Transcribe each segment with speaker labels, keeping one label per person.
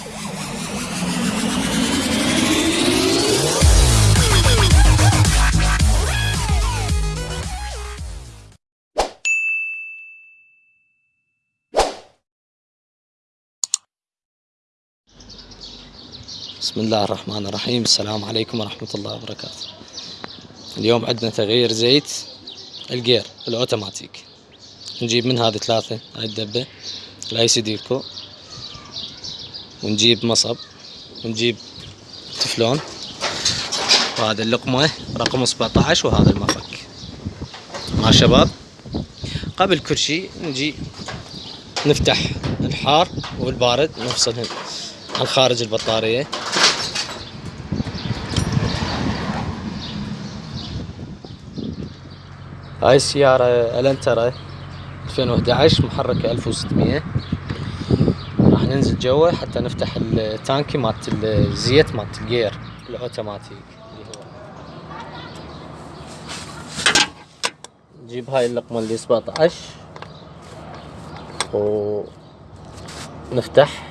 Speaker 1: بسم الله الرحمن الرحيم السلام عليكم ورحمة الله وبركاته اليوم عندنا تغيير زيت الجير الأوتوماتيك. نجيب من هذه ثلاثة هاي الدبة الأي سي ديكو ونجيب مصب ونجيب تفلون وهذا اللقمة رقم 17 وهذا المفك. مع شباب قبل كل شيء نجي نفتح الحار والبارد نفصلهم عن خارج البطارية. هاي السيارة ألانترا 2011 محركة 1600 راح ننزل جوا حتى نفتح التانكي مالت الزيت مالت الجير الأوتوماتيك اللي هو. نجيب هاي اللقمة اللي 17 ونفتح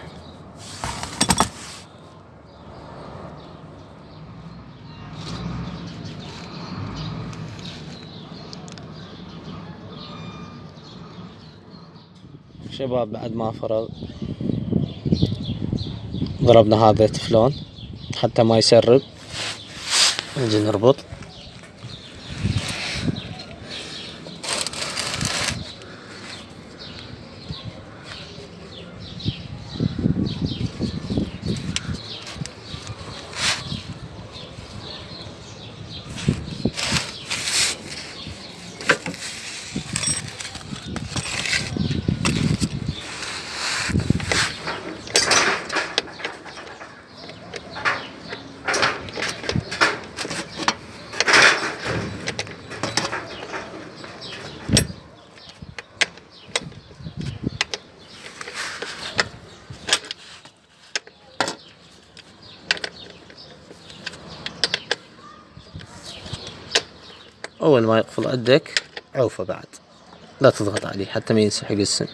Speaker 1: شباب بعد ما فرغ. ضربنا هذا تفلون حتى ما يسرب. نجي نربط. أول ما يقفل عندك عوفه بعد. لا تضغط عليه حتى ما ينسحق السن.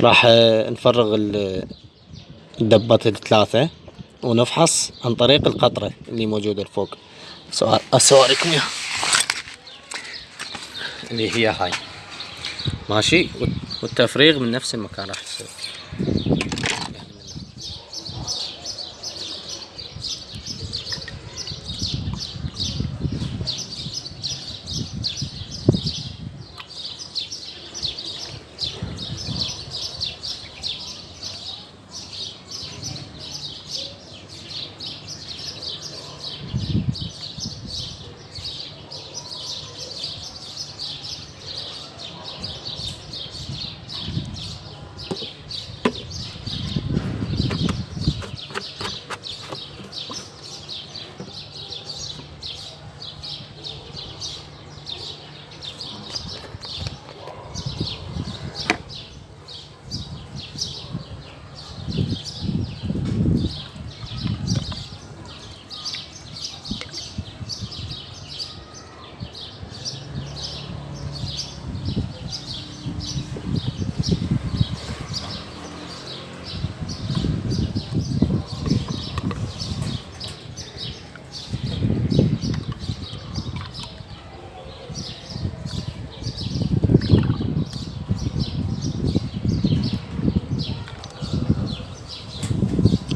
Speaker 1: راح نفرغ الدبات الثلاثة ونفحص عن طريق القطرة اللي موجودة فوق اسواركم اياها اللي هي هاي. ماشي؟ والتفريغ من نفس المكان راح يصير.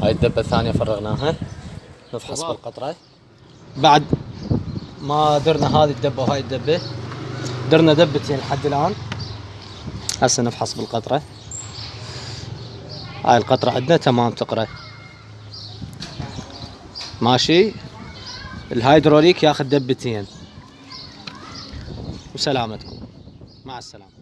Speaker 1: هاي الدبة الثانية فرغناها. نفحص بالقطرة بعد ما درنا هذه الدبة وهاي الدبة درنا دبتين لحد الآن. هسه نفحص بالقطرة. هاي القطرة عندنا تمام تقرأ. ماشي؟ الهيدروليك ياخذ دبتين. وسلامتكم. مع السلامة.